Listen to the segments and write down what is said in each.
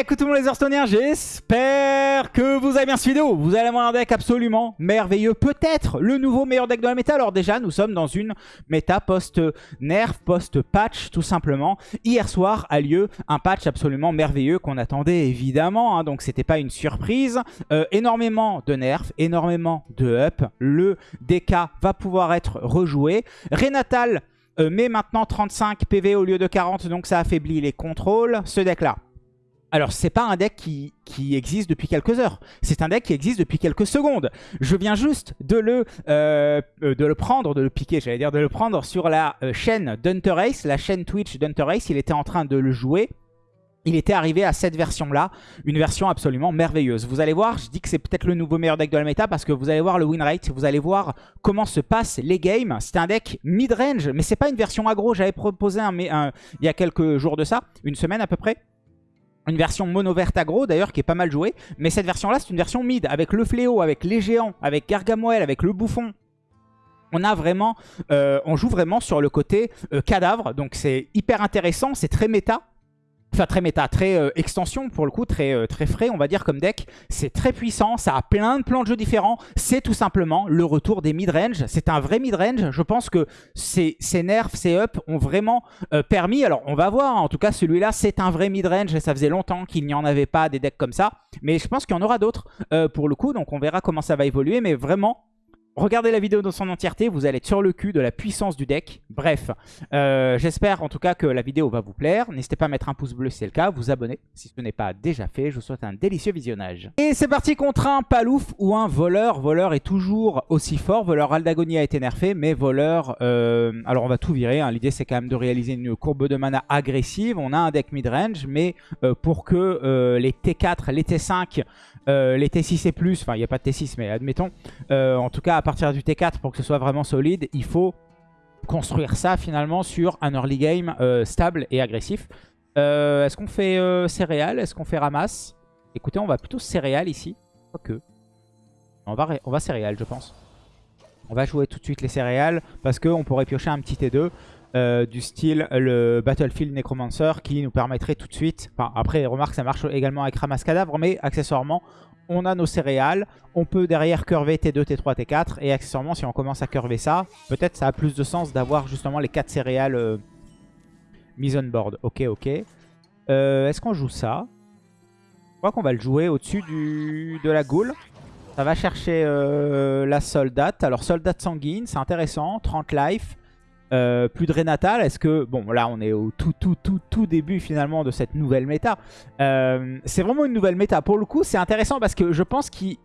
Écoute tout le monde les Hearthstoneers, j'espère que vous avez bien cette vidéo. Vous allez avoir un deck absolument merveilleux. Peut-être le nouveau meilleur deck de la méta. Alors déjà, nous sommes dans une méta post-nerf, post-patch tout simplement. Hier soir a lieu un patch absolument merveilleux qu'on attendait évidemment. Hein, donc c'était pas une surprise. Euh, énormément de nerfs, énormément de up. Le DK va pouvoir être rejoué. Renatal euh, met maintenant 35 PV au lieu de 40. Donc ça affaiblit les contrôles. Ce deck là alors, c'est pas un deck qui, existe depuis quelques heures. C'est un deck qui existe depuis quelques secondes. Je viens juste de le, euh, euh, prendre, de le piquer, j'allais dire, de le prendre sur la euh, chaîne d'Hunter Race, la chaîne Twitch d'Hunter Race. Il était en train de le jouer. Il était arrivé à cette version-là, une version absolument merveilleuse. Vous allez voir, je dis que c'est peut-être le nouveau meilleur deck de la méta parce que vous allez voir le win rate, vous allez voir comment se passent les games. C'est un deck mid-range, mais c'est pas une version aggro. J'avais proposé un, il y a quelques jours de ça, une semaine à peu près une version mono verte aggro d'ailleurs qui est pas mal jouée. Mais cette version là c'est une version mid avec le fléau, avec les géants, avec Gargamoel, avec le bouffon. On a vraiment, euh, on joue vraiment sur le côté euh, cadavre, donc c'est hyper intéressant, c'est très méta. Enfin, très méta, très euh, extension pour le coup, très, euh, très frais on va dire comme deck. C'est très puissant, ça a plein de plans de jeu différents. C'est tout simplement le retour des mid-range. C'est un vrai mid-range. Je pense que ces, ces, nerfs, ces up ont vraiment euh, permis. Alors on va voir, en tout cas celui-là c'est un vrai mid-range ça faisait longtemps qu'il n'y en avait pas des decks comme ça. Mais je pense qu'il y en aura d'autres pour le coup, donc on verra comment ça va évoluer. Mais vraiment, Regardez la vidéo dans son entièreté, vous allez être sur le cul de la puissance du deck. Bref, euh, j'espère en tout cas que la vidéo va vous plaire. N'hésitez pas à mettre un pouce bleu si c'est le cas, vous abonner si ce n'est pas déjà fait. Je vous souhaite un délicieux visionnage. Et c'est parti contre un palouf ou un voleur. Voleur est toujours aussi fort. Voleur Aldagonia a été nerfé, mais voleur... Euh, alors on va tout virer. Hein. L'idée c'est quand même de réaliser une courbe de mana agressive. On a un deck mid-range, mais euh, pour que les T4, les T5 euh, les T6 et plus, enfin il n'y a pas de T6 mais admettons, euh, en tout cas à partir du T4 pour que ce soit vraiment solide, il faut construire ça finalement sur un early game euh, stable et agressif. Est-ce qu'on fait céréales? Est-ce qu'on fait ramasse? Écoutez, on va plutôt céréales ici. Quoique. On va, on va céréales je pense. On va jouer tout de suite les céréales parce qu'on pourrait piocher un petit T2. Euh, du style le Battlefield Necromancer qui nous permettrait tout de suite, enfin après remarque ça marche également avec Ramasse Cadavre, mais accessoirement on a nos céréales, on peut derrière curver T2, T3, T4 et accessoirement si on commence à curver ça, peut-être ça a plus de sens d'avoir justement les 4 céréales euh, mises on board. Ok, ok. Euh, est-ce qu'on joue ça? Je crois qu'on va le jouer au-dessus de la goule. Ça va chercher la soldate. Alors soldate sanguine, c'est intéressant, 30 life. Euh, plus de Renatal, est-ce que... Bon, là, on est au tout, tout, tout, tout début, finalement, de cette nouvelle méta. Euh, c'est vraiment une nouvelle méta. Pour le coup, c'est intéressant parce que je pense qu'ils...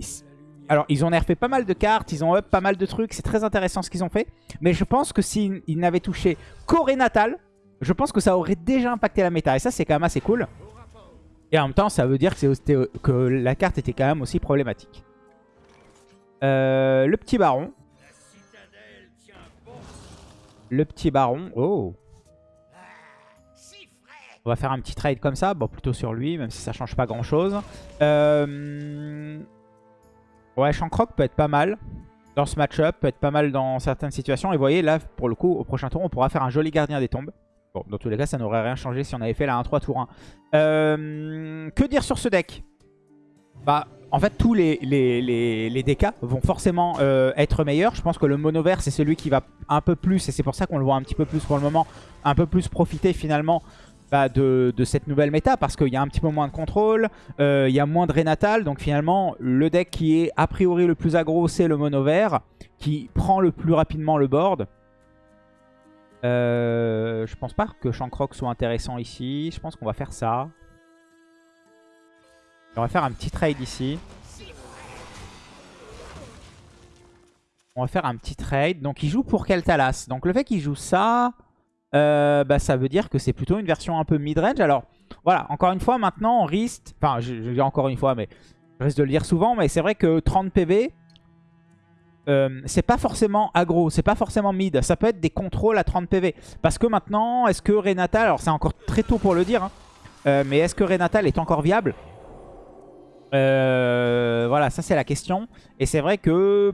Alors, ils ont nerfé pas mal de cartes, ils ont up pas mal de trucs. C'est très intéressant ce qu'ils ont fait. Mais je pense que s'ils n'avaient touché qu'au Renatal, je pense que ça aurait déjà impacté la méta. Et ça, c'est quand même assez cool. Et en même temps, ça veut dire que, la carte était quand même aussi problématique. Euh, le petit baron. Le petit baron. Oh On va faire un petit trade comme ça. Bon, plutôt sur lui, même si ça change pas grand-chose. Euh... Ouais, Shankrock peut être pas mal dans ce match-up. Peut être pas mal dans certaines situations. Et vous voyez, là, pour le coup, au prochain tour, on pourra faire un joli gardien des tombes. Bon, dans tous les cas, ça n'aurait rien changé si on avait fait la 1-3 tour 1. Euh... Que dire sur ce deck? Bah, en fait, tous les, les, vont forcément euh, être meilleurs. Je pense que le mono vert, c'est celui qui va un peu plus, et c'est pour ça qu'on le voit un petit peu plus pour le moment, un peu plus profiter finalement bah, de, cette nouvelle méta, parce qu'il y a un petit peu moins de contrôle, euh, il y a moins de Renatal, donc finalement, le deck qui est a priori le plus aggro, c'est le mono vert, qui prend le plus rapidement le board. Euh, je pense pas que Shankrock soit intéressant ici, je pense qu'on va faire ça. On va faire un petit trade ici. On va faire un petit trade. Donc il joue pour Keltalas. Donc le fait qu'il joue ça, euh, bah, ça veut dire que c'est plutôt une version un peu mid-range. Alors voilà, encore une fois, maintenant on risque... Enfin, je, dis encore une fois, mais je risque de le dire souvent. Mais c'est vrai que 30 PV, euh, c'est pas forcément aggro, c'est pas forcément mid. Ça peut être des contrôles à 30 PV. Parce que maintenant, est-ce que Renatal... Alors c'est encore très tôt pour le dire, hein, euh, mais est-ce que Renatal est encore viable? Euh, voilà, ça c'est la question. Et c'est vrai que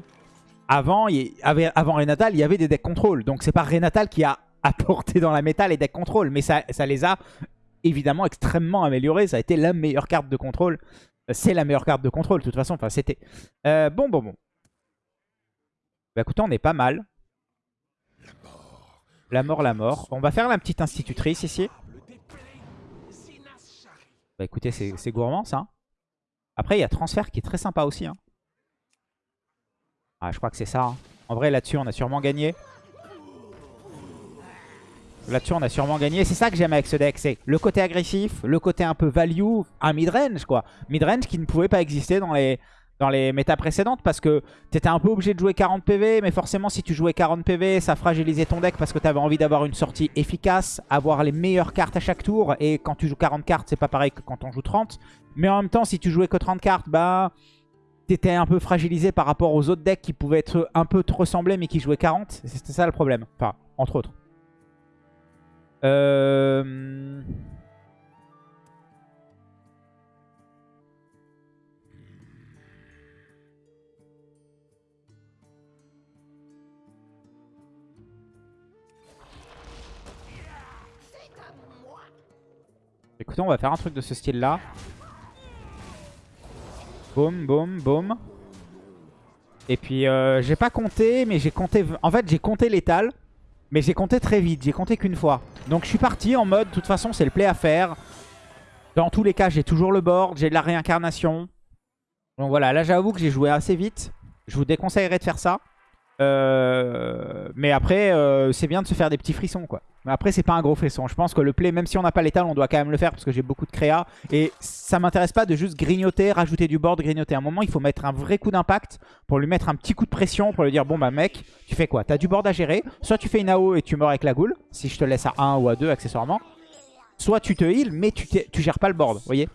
avant, il Renatal, il y avait des decks contrôle. Donc c'est pas Renatal qui a apporté dans la méta les decks contrôle, mais ça, les a évidemment extrêmement amélioré. Ça a été la meilleure carte de contrôle. Euh, C'est la meilleure carte de contrôle, de toute façon. Enfin, c'était. Euh, bon, bon, bon. Bah écoutez, on est pas mal. La mort, la mort. On va faire la petite institutrice ici. Bah écoutez, c'est gourmand ça. Après, il y a transfert qui est très sympa aussi. hein. Ah, je crois que c'est ça. hein. En vrai, là-dessus, on a sûrement gagné. Là-dessus, on a sûrement gagné. C'est ça que j'aime avec ce deck. C'est le côté agressif, le côté un peu value, un midrange quoi. Midrange qui ne pouvait pas exister dans les, dans les méta précédentes parce que tu étais un peu obligé de jouer 40 PV. Mais forcément, si tu jouais 40 PV, ça fragilisait ton deck parce que tu avais envie d'avoir une sortie efficace, avoir les meilleures cartes à chaque tour. Et quand tu joues 40 cartes, c'est pas pareil que quand on joue 30. Mais en même temps, si tu jouais que 30 cartes, bah t'étais un peu fragilisé par rapport aux autres decks qui pouvaient être un peu te ressembler mais qui jouaient 40. C'était ça le problème. Enfin, entre autres. Euh... Écoutez, on va faire un truc de ce style-là. Boum, boum, boum. Et puis, euh, j'ai pas compté, mais j'ai compté... En fait, j'ai compté l'étal. Mais j'ai compté très vite, j'ai compté qu'une fois. Donc je suis parti en mode, de toute façon c'est le play à faire. Dans tous les cas j'ai toujours le board, j'ai de la réincarnation. Donc voilà, là j'avoue que j'ai joué assez vite. Je vous déconseillerais de faire ça. Euh, mais après, euh, c'est bien de se faire des petits frissons quoi. Mais après c'est pas un gros frisson. Je pense que le play, même si on n'a pas l'étal, on doit quand même le faire parce que j'ai beaucoup de créa. Et ça m'intéresse pas de juste grignoter, rajouter du board, grignoter. À un moment il faut mettre un vrai coup d'impact pour lui mettre un petit coup de pression, pour lui dire bon bah mec, tu fais quoi? T'as du board à gérer, soit tu fais une AO et tu meurs avec la goule, si je te laisse à 1 ou à 2 accessoirement. Soit tu te heal mais tu, tu gères pas le board, vous voyez?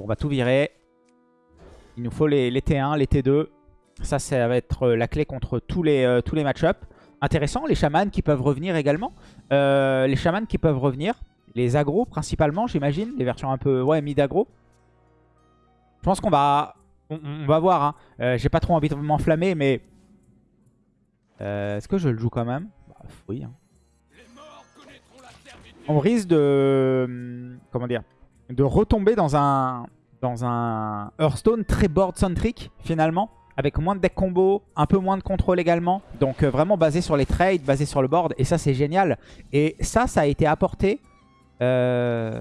On va tout virer. Il nous faut les, les T1, les T2. Ça, ça va être la clé contre tous les, euh, tous les match-up. Intéressant, les chamans qui peuvent revenir également. Euh, les chamans qui peuvent revenir. Les agros principalement, j'imagine. Les versions un peu ouais, mid-agro. Je pense qu'on va... Voir. Hein. Euh, J'ai pas trop envie de m'enflammer, mais... Euh, Est-ce que je le joue quand même? Bah, Oui. Hein. On risque de... hum, Comment dire? De retomber dans un... Dans un Hearthstone très board-centric, finalement avec moins de deck combo, un peu moins de contrôle également. Donc euh, vraiment basé sur les trades, basé sur le board. Et ça, c'est génial. Et ça, ça a été apporté. Euh...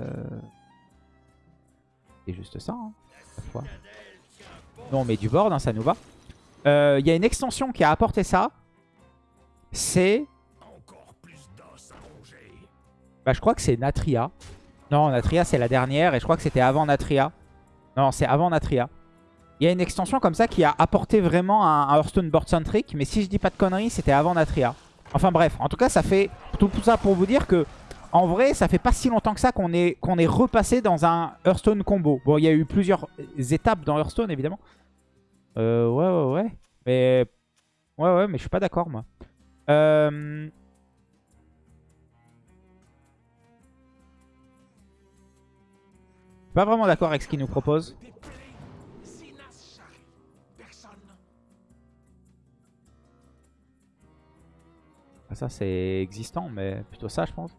C'est juste ça. Hein, cette fois. Nous, on met du board, hein, ça nous va. Euh, Il y a une extension qui a apporté ça. C'est... Bah, je crois que c'est Natria. Non, Natria, c'est la dernière. Et je crois que c'était avant Natria. Non, c'est avant Natria. Il y a une extension comme ça qui a apporté vraiment un, Hearthstone board centric. Mais si je dis pas de conneries, c'était avant Natria. Enfin bref, en tout cas, ça fait tout ça pour vous dire que en vrai, ça fait pas si longtemps que ça qu'on est, est repassé dans un Hearthstone combo. Bon, il y a eu plusieurs étapes dans Hearthstone, évidemment. Euh, ouais, ouais, ouais. Mais... Ouais, ouais, mais je suis pas d'accord, moi. Euh... Pas vraiment d'accord avec ce qu'il nous propose. Ça, c'est existant, mais plutôt ça, je pense.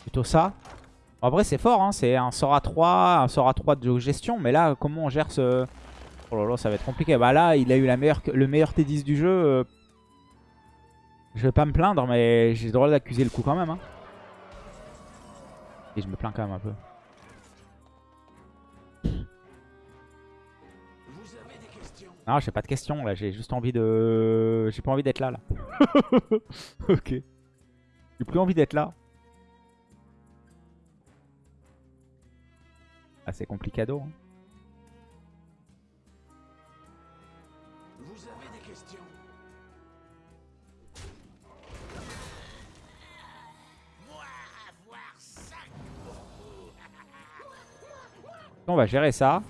Plutôt ça. En vrai, c'est fort, hein. c'est un sort à 3, un sort à 3 de gestion. Mais là, comment on gère ce... Oh là là, ça va être compliqué. Bah là, il a eu le meilleur T10 du jeu. Je vais pas me plaindre, mais j'ai le droit d'accuser le coup quand même. hein. Et je me plains quand même un peu. Non, j'ai pas de questions là, j'ai juste envie de... J'ai pas envie d'être là, là. ok. J'ai plus envie d'être là. Ah, c'est complicado. Hein. Vous avez des questions? Moi, avoir ça On va gérer ça.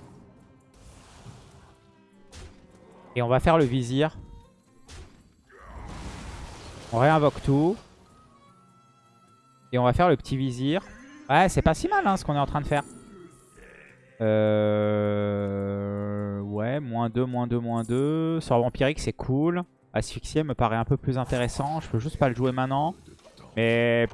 Et on va faire le vizir. On réinvoque tout. Et on va faire le petit vizir. Ouais, c'est pas si mal hein, ce qu'on est en train de faire. Euh... Ouais, moins 2, moins 2, moins 2. Sort vampirique, c'est cool. Asphyxier me paraît un peu plus intéressant. Je peux juste pas le jouer maintenant. Mais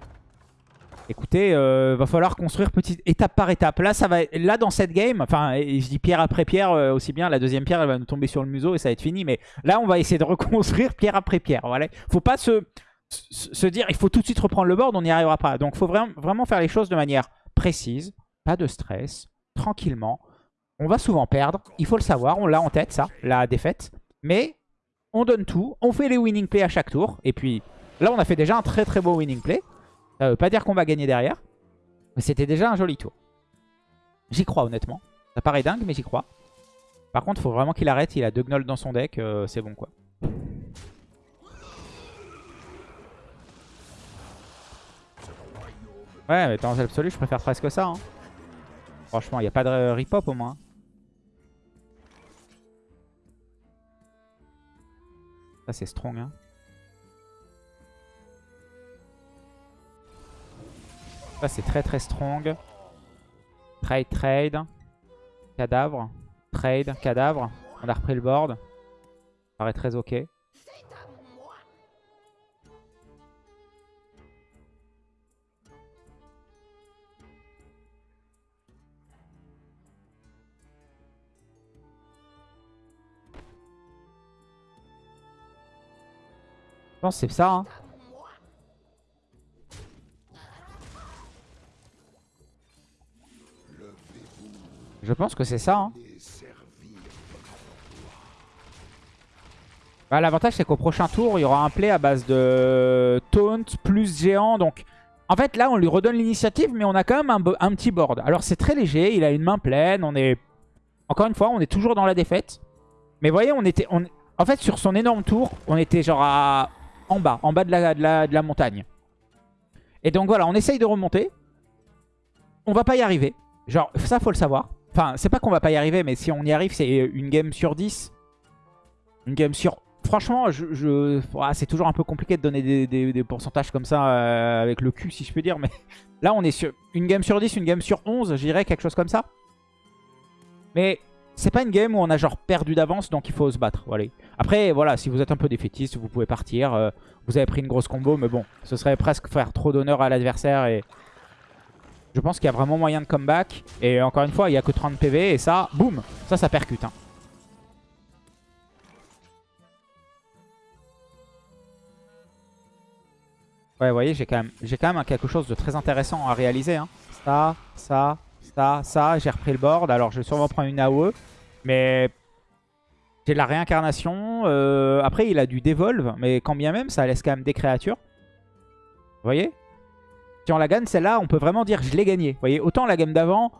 écoutez, euh, va falloir construire petite étape par étape. Là, ça va, là dans cette game, enfin, je dis pierre après pierre euh, aussi bien. La deuxième pierre, elle va nous tomber sur le museau et ça va être fini. Mais là, on va essayer de reconstruire pierre après pierre. Voilà. Faut pas se, se se dire, il faut tout de suite reprendre le board, on n'y arrivera pas. Donc, faut vraiment, vraiment faire les choses de manière précise, pas de stress, tranquillement. On va souvent perdre, il faut le savoir, on l'a en tête ça, la défaite. Mais on donne tout, on fait les winning plays à chaque tour. Et puis là, on a fait déjà un très très beau winning play. Ça veut pas dire qu'on va gagner derrière. Mais c'était déjà un joli tour. J'y crois honnêtement. Ça paraît dingue, mais j'y crois. Par contre, faut vraiment qu'il arrête. Il a deux gnolls dans son deck. euh, c'est bon quoi. Ouais, mais dans l'absolu, je préfère presque ça. hein. Franchement, il n'y a pas de rip-hop au moins. Ça, c'est strong. Hein. Ça, c'est très très strong. Trade, trade. Cadavre. Trade, cadavre. On a repris le board. Ça paraît très ok. Je pense c'est ça. Hein. Je pense que c'est ça. Hein. Bah, L'avantage, c'est qu'au prochain tour, il y aura un play à base de taunt plus géant. Donc, en fait, là, on lui redonne l'initiative, mais on a quand même un, petit board. Alors, c'est très léger. Il a une main pleine. On est, encore une fois, on est toujours dans la défaite. Mais vous voyez, on était, en fait, sur son énorme tour, on était genre à... en bas, en bas de la, de la, de la montagne. Et donc voilà, on essaye de remonter. On va pas y arriver. Genre, ça, faut le savoir. Enfin, c'est pas qu'on va pas y arriver, mais si on y arrive, c'est une game sur 10. Une game sur... Franchement, c'est toujours un peu compliqué de donner des, pourcentages comme ça euh, avec le cul, si je peux dire. Mais là, on est sur une game sur 10, une game sur 11, je dirais, quelque chose comme ça. Mais c'est pas une game où on a genre perdu d'avance, donc il faut se battre. Voilà. Après, voilà, si vous êtes un peu défaitiste, vous pouvez partir. euh, vous avez pris une grosse combo, mais bon, ce serait presque faire trop d'honneur à l'adversaire. Et je pense qu'il y a vraiment moyen de comeback. Et encore une fois, il n'y a que 30 PV, et ça, boum, ça, ça percute. hein. Ouais, vous voyez, j'ai quand même, quelque chose de très intéressant à réaliser. hein. Ça, ça, ça, ça. J'ai repris le board. Alors, je vais sûrement prendre une AOE. Mais j'ai de la réincarnation. euh, après, il a du dévolve. Mais quand bien même, ça laisse quand même des créatures. Vous voyez? Si on la gagne, celle-là, on peut vraiment dire je l'ai gagnée. Vous voyez Autant la gamme d'avant...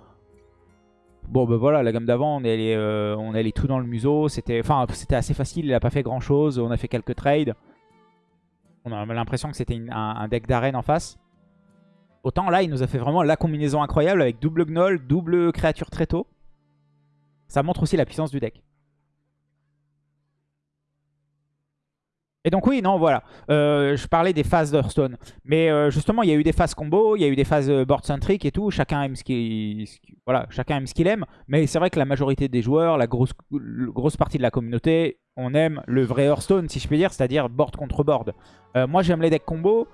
Bon, ben voilà, la gamme d'avant, on est allé, euh, on est allé tout dans le museau. C'était assez facile. Il a pas fait grand-chose. On a fait quelques trades. On a l'impression que c'était un, un deck d'arène en face. Autant là, il nous a fait vraiment la combinaison incroyable avec double gnoll, double créature très tôt. Ça montre aussi la puissance du deck. Et donc oui, non, voilà. Euh, je parlais des phases d'Hearthstone. Mais euh, justement, il y a eu des phases combo, il y a eu des phases euh, board-centric et tout. Chacun aime ce qu'il aime. Mais c'est vrai que la majorité des joueurs, la grosse, grosse partie de la communauté, on aime le vrai Hearthstone, si je peux dire, c'est-à-dire board contre board. Moi, j'aime les decks combo.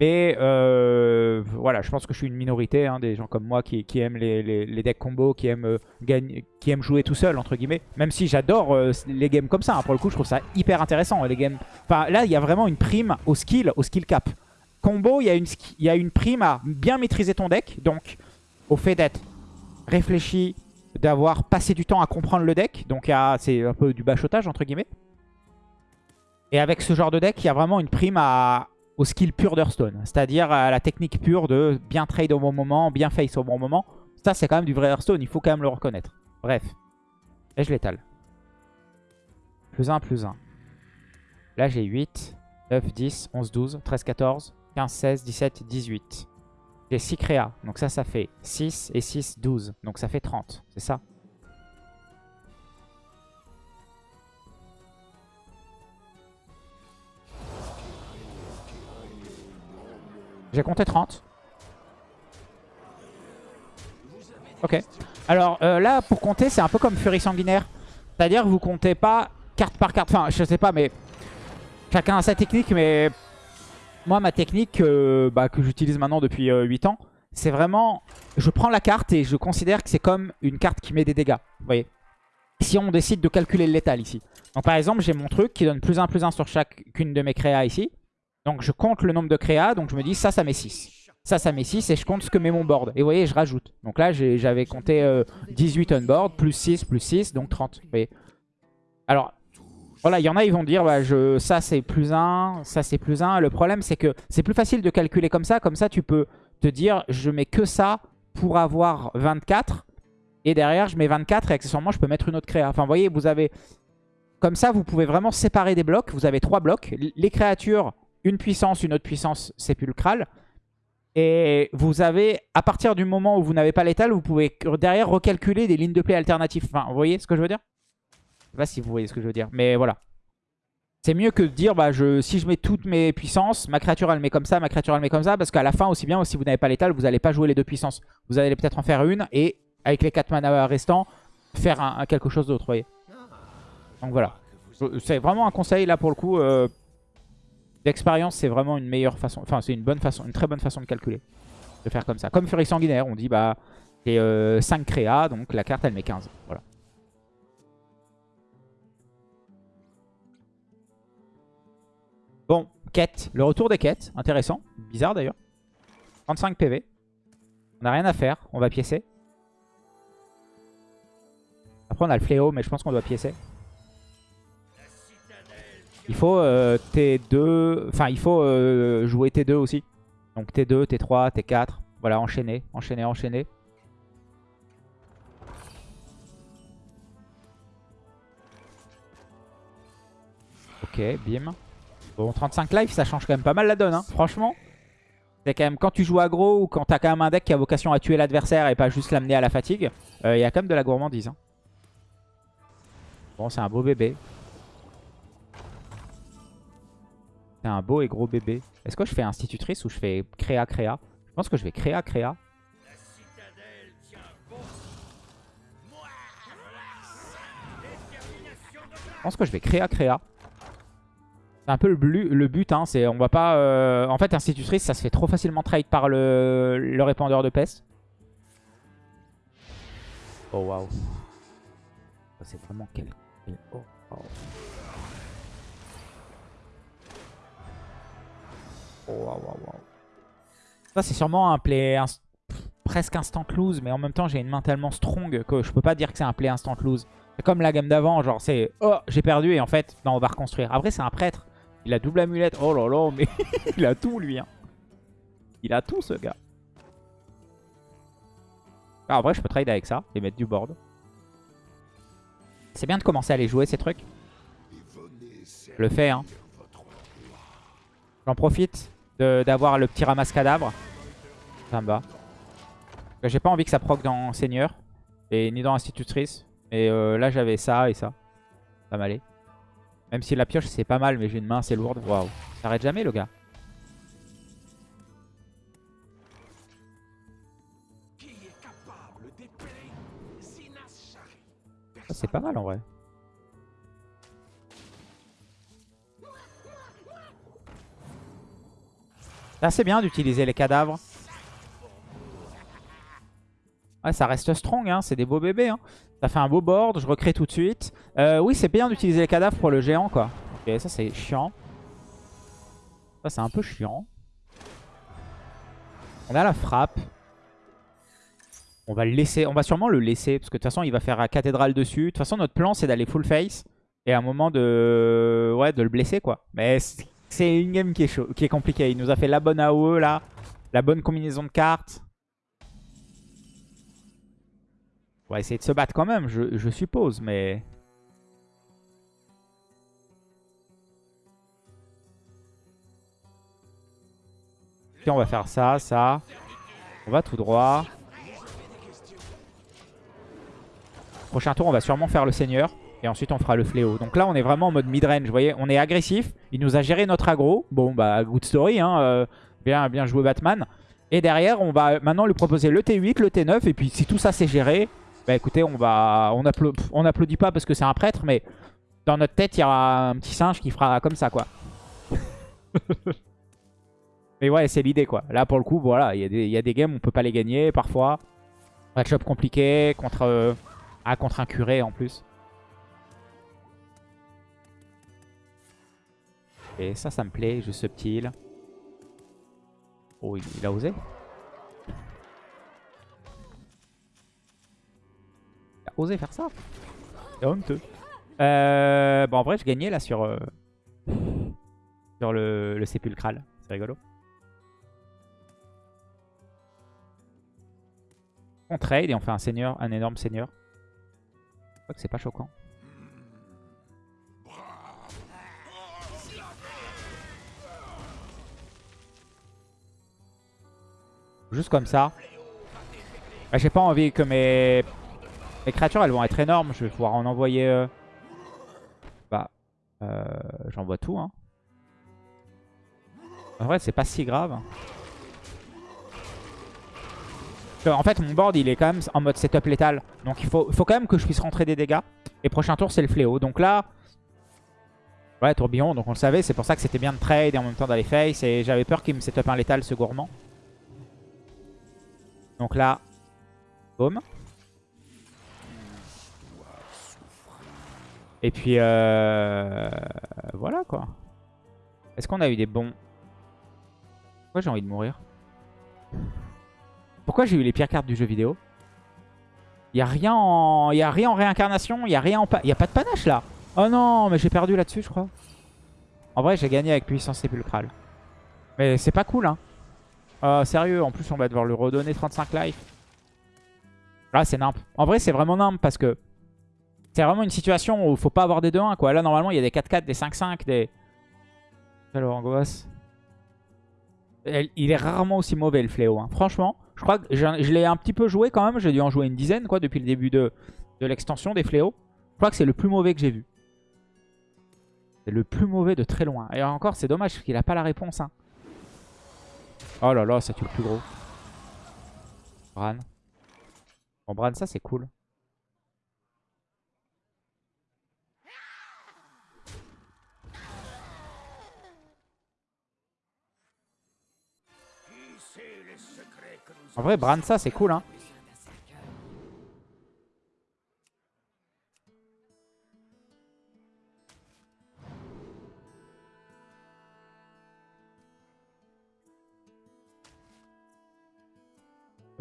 Et euh, voilà, je pense que je suis une minorité, hein, des gens comme moi qui, aiment les, decks combo, qui aiment, euh, qui aiment jouer tout seul, entre guillemets. Même si j'adore euh, les games comme ça, hein. pour le coup, je trouve ça hyper intéressant. Les games... enfin, là, il y a vraiment une prime au skill, au skill cap. Combo, il y, a une il y a une prime à bien maîtriser ton deck, donc au fait d'être réfléchi, d'avoir passé du temps à comprendre le deck. Donc c'est un peu du bachotage, entre guillemets. Et avec ce genre de deck, il y a vraiment une prime à, au skill pur d'Hearthstone. C'est-à-dire à la technique pure de bien trade au bon moment, bien face au bon moment. Ça, c'est quand même du vrai Hearthstone. Il faut quand même le reconnaître. Bref. Et je l'étale. Plus 1, plus 1. Là, j'ai 8, 9, 10, 11, 12, 13, 14, 15, 16, 17, 18. J'ai 6 créas. Donc ça, ça fait 6 et 6, 12. Donc ça fait 30. C'est ça? J'ai compté 30. Ok. Alors euh, là, pour compter, c'est un peu comme Furie Sanguinaire. C'est-à-dire que vous comptez pas carte par carte. Enfin, je sais pas, mais Chacun a sa technique, mais moi, ma technique euh, bah, que j'utilise maintenant depuis 8 ans, c'est vraiment... Je prends la carte et je considère que c'est comme une carte qui met des dégâts. Vous voyez Si on décide de calculer le létal ici. Donc par exemple, j'ai mon truc qui donne plus 1 plus 1 sur chacune de mes créas ici. Donc je compte le nombre de créas, donc je me dis ça, ça met 6. Ça, ça met 6 et je compte ce que met mon board. Et vous voyez, je rajoute. Donc là, j'avais compté 18 on board, plus 6, plus 6, donc 30. Vous Alors, voilà, il y en a, ils vont dire, bah, je, ça c'est plus 1, ça c'est plus 1. Le problème, c'est que c'est plus facile de calculer comme ça. Comme ça, tu peux te dire, je mets que ça pour avoir 24. Et derrière, je mets 24 et accessoirement, je peux mettre une autre créa. Enfin, vous voyez, vous avez... Comme ça, vous pouvez vraiment séparer des blocs. Vous avez trois blocs. Les créatures, une puissance, une autre puissance sépulcrale. Et vous avez, à partir du moment où vous n'avez pas l'étal, vous pouvez derrière recalculer des lignes de play alternatives. Enfin, vous voyez ce que je veux dire? Je sais pas si vous voyez ce que je veux dire, mais voilà. C'est mieux que de dire, bah, je, si je mets toutes mes puissances, ma créature elle met comme ça, ma créature elle met comme ça, parce qu'à la fin aussi bien, si vous n'avez pas l'étal, vous n'allez pas jouer les deux puissances. Vous allez peut-être en faire une, et avec les 4 mana restants, faire quelque chose d'autre, vous voyez. Donc voilà. C'est vraiment un conseil là pour le coup. Euh, D'expérience, c'est vraiment une meilleure façon, enfin c'est une bonne façon, une très bonne façon de calculer. De faire comme ça. Comme Sanguinaire, on dit bah c'est 5 euh, créas, donc la carte elle met 15. Voilà. Bon, quête. Le retour des quêtes, intéressant. Bizarre d'ailleurs. 35 PV. On n'a rien à faire, on va piécer. Après on a le fléau, mais je pense qu'on doit piécer. Il faut euh, T2, enfin il faut euh, jouer T2 aussi. Donc T2, T3, T4, voilà, enchaîner, enchaîner, enchaîner. Ok, bim. Bon, 35 life, ça change quand même pas mal la donne, hein. franchement. C'est quand même, quand tu joues aggro ou quand t'as quand même un deck qui a vocation à tuer l'adversaire et pas juste l'amener à la fatigue, euh, il y a quand même de la gourmandise. Hein. Bon, c'est un beau bébé. C'est un beau et gros bébé. Est-ce que je fais institutrice ou je fais créa créa? Je pense que je vais créa créa. Je pense que je vais créa créa. C'est un peu le, le but, hein, c'est on va pas... Euh, en fait, institutrice, ça se fait trop facilement trade par le, le répandeur de peste. Oh waouh. C'est vraiment quel... Oh, oh. Ça, c'est sûrement un play presque instant lose, mais en même temps, j'ai une main tellement strong que je peux pas dire que c'est un play instant lose. C'est comme la gamme d'avant, genre c'est « Oh, j'ai perdu » et en fait, non, on va reconstruire. Après, c'est un prêtre. Il a double amulette. Oh là là, mais il a tout, lui. Hein. Il a tout, ce gars. Ah, en vrai, je peux trade avec ça et mettre du board. C'est bien de commencer à aller jouer ces trucs. Je le fais, hein. J'en profite d'avoir le petit ramasse cadavre. Ça me va. J'ai pas envie que ça proc dans Seigneur et ni dans Institutrice. Mais euh, là j'avais ça et ça. Ça m'allait. Même si la pioche c'est pas mal mais j'ai une main assez lourde. Waouh. Ça arrête jamais le gars. C'est pas mal en vrai. C'est bien d'utiliser les cadavres. Ouais, ça reste strong, hein. c'est des beaux bébés. Hein. Ça fait un beau board, je recrée tout de suite. Euh, oui, c'est bien d'utiliser les cadavres pour le géant, quoi. Ok, ça c'est chiant. Ça c'est un peu chiant. On a la frappe. On va le laisser, on va sûrement le laisser, parce que de toute façon il va faire la cathédrale dessus. De toute façon notre plan c'est d'aller full face. Et à un moment de, ouais, de le blesser, quoi. Mais c'est une game qui est, qui est compliquée. Il nous a fait la bonne AOE là. La bonne combinaison de cartes. On va essayer de se battre quand même, je, suppose, mais... Puis on va faire ça, ça. On va tout droit. Prochain tour, on va sûrement faire le seigneur. Et ensuite, on fera le fléau. Donc là, on est vraiment en mode mid-range. Vous voyez, on est agressif. Il nous a géré notre aggro. Bon, bah, good story. Hein, euh, bien, bien joué Batman. Et derrière, on va maintenant lui proposer le T8, le T9. Et puis, si tout ça c'est géré, bah écoutez, on va, on, on applaudit pas parce que c'est un prêtre. Mais dans notre tête, il y aura un petit singe qui fera comme ça, quoi. Mais ouais, c'est l'idée quoi. Là pour le coup, voilà, il y, a des- il y a des games on peut pas les gagner parfois. Match-up compliqué contre, euh, ah, contre un curé en plus. Et ça, ça me plaît, jeu subtil. Oh, il, il a osé. Il a osé faire ça. C'est honteux. Euh, bon, en vrai, je gagnais là sur, euh, sur le, le sépulcral. C'est rigolo. On trade et on fait un seigneur, un énorme seigneur. Je crois que c'est pas choquant. Juste comme ça. Bah, J'ai pas envie que mes... créatures elles vont être énormes. Je vais pouvoir en envoyer... euh, Bah, euh, j'envoie tout. Hein. En vrai, c'est pas si grave. En fait, mon board, il est quand même en mode setup létal. Donc, il faut, faut quand même que je puisse rentrer des dégâts. Et prochain tour, c'est le fléau. Donc là... Ouais, tourbillon, donc on le savait. C'est pour ça que c'était bien de trade et en même temps d'aller face. Et j'avais peur qu'il me setup un létal, ce gourmand. Donc là, boum. Et puis, euh, voilà quoi. Est-ce qu'on a eu des bons... Pourquoi j'ai envie de mourir? Pourquoi j'ai eu les pires cartes du jeu vidéo? Il a, rien en... y a rien en réincarnation, il n'y a rien en... y a pas de panache là Oh non, mais j'ai perdu là-dessus je crois. En vrai, j'ai gagné avec puissance sépulcrale. Mais c'est pas cool hein. Ah, sérieux, en plus on va devoir lui redonner 35 life. Là c'est nimp. En vrai c'est vraiment nimp parce que c'est vraiment une situation où il faut pas avoir des 2-1 quoi. Là normalement il y a des 4-4, des 5-5, des... Alors angoisse. Il est rarement aussi mauvais le fléau. hein. Franchement, je crois que je, l'ai un petit peu joué quand même. J'ai dû en jouer une dizaine quoi depuis le début de, l'extension des fléaux. Je crois que c'est le plus mauvais que j'ai vu. C'est le plus mauvais de très loin. Et encore c'est dommage qu'il a pas la réponse. hein. Oh là là, ça tue le plus gros. Bran. Bon, Bran, ça c'est cool. En vrai, Bran, ça c'est cool. Hein.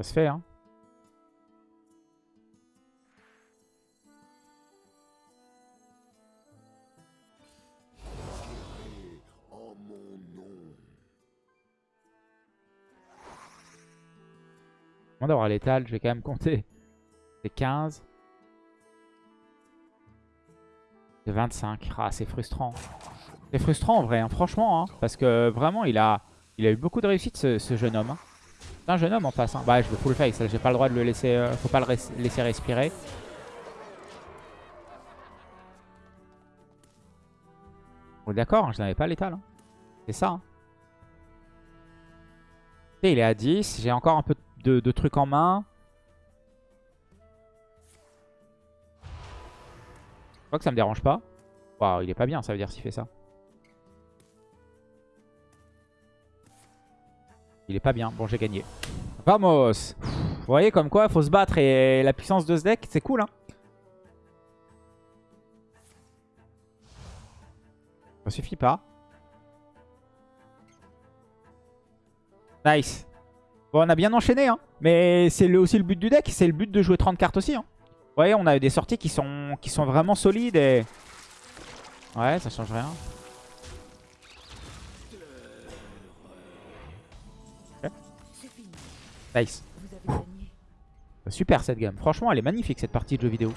Se fait, hein. d'avoir l'étal, je vais quand même compter. C'est 15. C'est 25. Ah, c'est frustrant. C'est frustrant en vrai, hein, franchement. hein, parce que vraiment, il a, il a eu beaucoup de réussite ce, ce jeune homme. hein. C'est un jeune homme en face. hein. Bah, je vais full face. là, J'ai pas le droit de le laisser. euh, faut pas le laisser respirer. On est d'accord, hein, je n'avais pas l'étal. hein. C'est ça. hein. Et il est à 10. J'ai encore un peu de, de trucs en main. Je crois que ça me dérange pas. Waouh, il est pas bien, ça veut dire s'il fait ça. Il est pas bien. Bon, j'ai gagné. Vamos Vous voyez comme quoi, faut se battre et la puissance de ce deck, c'est cool. Hein ça suffit pas. Nice. Bon, on a bien enchaîné, hein. Mais c'est aussi le but du deck. C'est le but de jouer 30 cartes aussi, hein. Vous voyez, on a des sorties qui sont, qui sont vraiment solides et... Ouais, ça change rien. Nice. Super cette game. Franchement, elle est magnifique cette partie de jeu vidéo.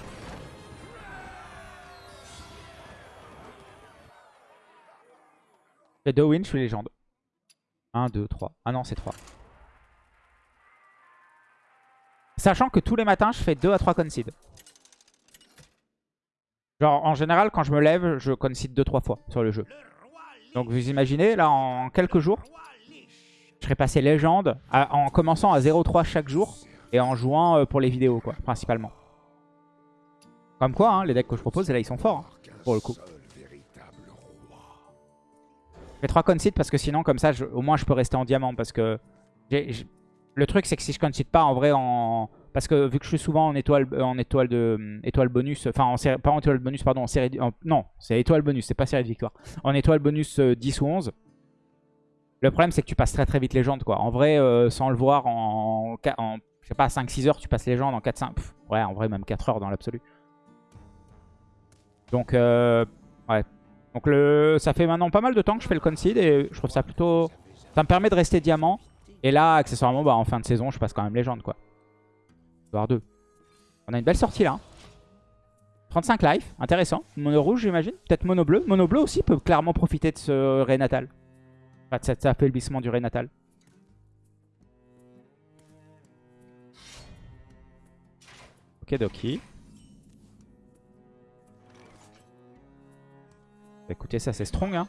J'ai deux wins, je suis légende. 1, 2, 3. Ah non, c'est 3. Sachant que tous les matins, je fais 2 à 3 concede. Genre, en général, quand je me lève, je concede 2-3 fois sur le jeu. Donc, vous imaginez, là, en quelques jours. Je serais passé légende en commençant à 0-3 chaque jour et en jouant euh, pour les vidéos, quoi, principalement. Comme quoi, hein, les decks que je propose, là, ils sont forts, hein, pour le coup. Je fais 3 concede parce que sinon, comme ça, au moins, je peux rester en diamant. Parce que le truc, c'est que si je concede pas, en vrai, en... Parce que vu que je suis souvent en étoile, euh, en étoile de hum, étoile bonus, enfin en pas en étoile bonus, pardon, en série, non, c'est étoile bonus, c'est pas série de victoire. En étoile bonus euh, 10 ou 11, le problème c'est que tu passes très très vite légende quoi. En vrai, euh, sans le voir en, je sais pas, 5-6 heures, tu passes légende en 4-5, pff, ouais, en vrai même 4 heures dans l'absolu. Donc, euh, ouais. Donc le, ça fait maintenant pas mal de temps que je fais le concede et je trouve ça plutôt... Ça me permet de rester diamant. Et là, accessoirement, bah, en fin de saison, je passe quand même légende quoi. Voire 2. On a une belle sortie là. hein. 35 life, intéressant. Mono rouge j'imagine. Peut-être mono bleu. Mono bleu aussi peut clairement profiter de ce Enfin de cet affaiblissement du Ré natal. Ok Doki. Bah, Écoutez ça c'est strong hein.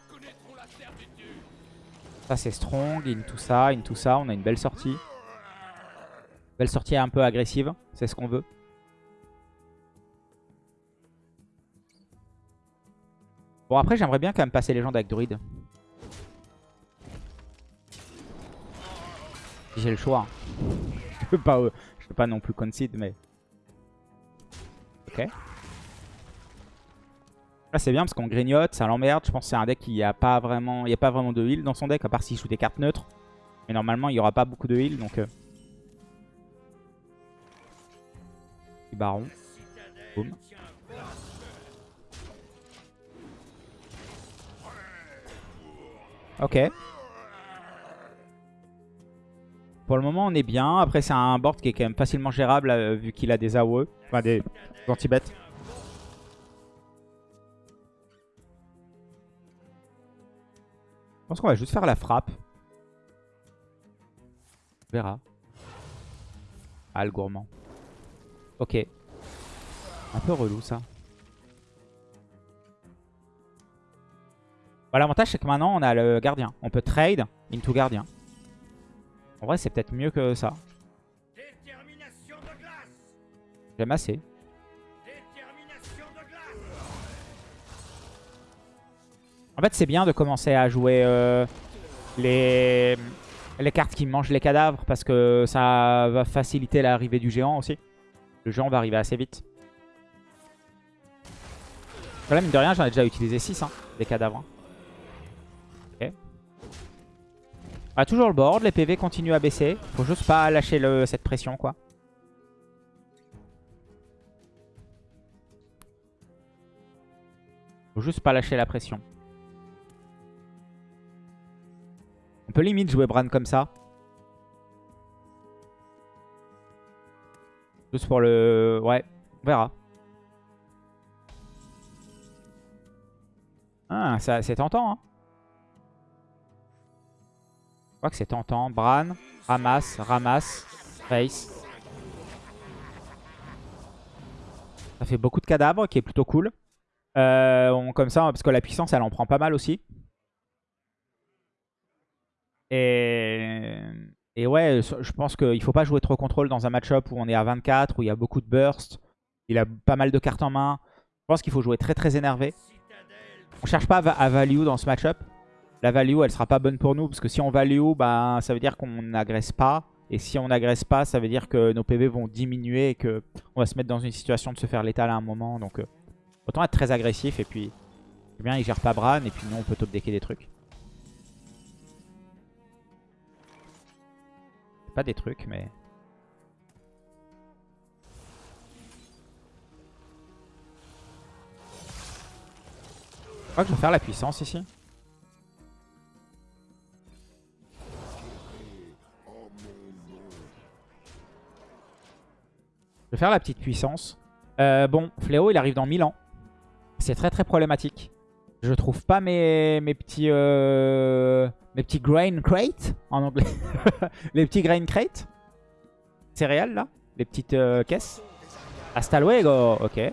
Ça c'est strong, into ça, into ça. On a une belle sortie. Belle sortie un peu agressive, c'est ce qu'on veut. Bon après j'aimerais bien quand même passer légende avec druide. J'ai le choix. Je peux pas, euh, je peux pas non plus concede mais... Ok. Là c'est bien parce qu'on grignote, ça l'emmerde. Je pense que c'est un deck qui a pas vraiment, il y a pas vraiment de heal dans son deck à part s'il joue des cartes neutres. Mais normalement il y aura pas beaucoup de heal donc. Euh... Baron. Boum. Ok. Pour le moment, on est bien. Après, c'est un board qui est quand même facilement gérable euh, vu qu'il a des AOE. Enfin, des anti-bêtes. Je pense qu'on va juste faire la frappe. On verra. Ah, le gourmand. Ok. Un peu relou, ça. L'avantage, c'est que maintenant, on a le gardien. On peut trade into gardien. En vrai, c'est peut-être mieux que ça. J'aime assez. En fait, c'est bien de commencer à jouer euh, les, les cartes qui mangent les cadavres parce que ça va faciliter l'arrivée du géant aussi. Le géant va arriver assez vite. Là, mine de rien, j'en ai déjà utilisé 6 hein, des cadavres. hein. Toujours le board, les PV continuent à baisser. Faut juste pas lâcher cette pression quoi. Faut juste pas lâcher la pression. On peut limite jouer Bran comme ça. Juste pour le... Ouais, on verra. Ah, c'est tentant. Hein. Crois que c'est tentant. Bran, ramasse, ramasse, face. Ça fait beaucoup de cadavres, qui est plutôt cool. Euh, comme ça, parce que la puissance, elle en prend pas mal aussi. Et, ouais, je pense qu'il faut pas jouer trop contrôle dans un match-up où on est à 24, où il y a beaucoup de burst. Il a pas mal de cartes en main. Je pense qu'il faut jouer très très énervé. On cherche pas à value dans ce match-up. La value, elle sera pas bonne pour nous. Parce que si on value, bah, ça veut dire qu'on n'agresse pas. Et si on n'agresse pas, ça veut dire que nos PV vont diminuer et qu'on va se mettre dans une situation de se faire létal à un moment. Donc euh, autant être très agressif. Et puis, c'est bien, il gère pas Bran. Et puis nous, on peut top decker des trucs. Pas des trucs, mais... Je crois que je vais faire la puissance ici. Je vais faire la petite puissance. Euh, bon, Fléau, il arrive dans 1000 ans. C'est très très problématique. Je trouve pas mes, mes petits euh, mes petits grain crate en anglais. les petits grain crate. Céréales là. Les petites euh, caisses. Hasta luego. Ok.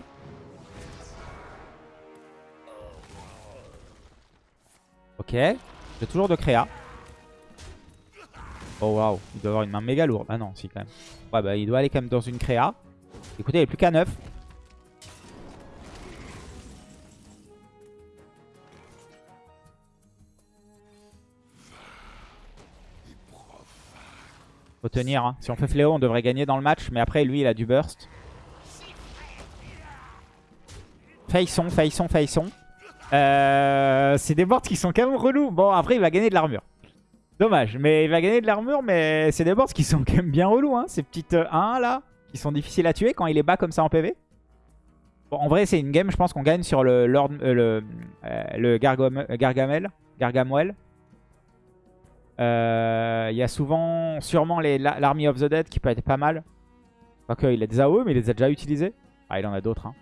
Ok. J'ai toujours de créa. Oh waouh. Il doit avoir une main méga lourde. Ah non, si quand même. Ouais bah il doit aller quand même dans une créa. Écoutez, il est plus qu'à 9. Faut tenir. Hein. Si on fait fléau, on devrait gagner dans le match. Mais après, lui, il a du burst. Faillisson, faillisson, faillisson. Euh, c'est des boards qui sont quand même relous. Bon, après, il va gagner de l'armure. Dommage, mais il va gagner de l'armure, mais c'est des boards qui sont quand même bien relous. Hein, ces petites euh, 1 là qui sont difficiles à tuer quand il est bas comme ça en PV. En vrai, c'est une game, je pense qu'on gagne sur le, Lord, euh, le, euh, le Gargam- Gargamel. Euh, Il y a souvent, sûrement, l'Army of the Dead qui peut être pas mal. Quoique, il a des AOE, mais il les a déjà utilisés. Ah, il en a d'autres. Hein.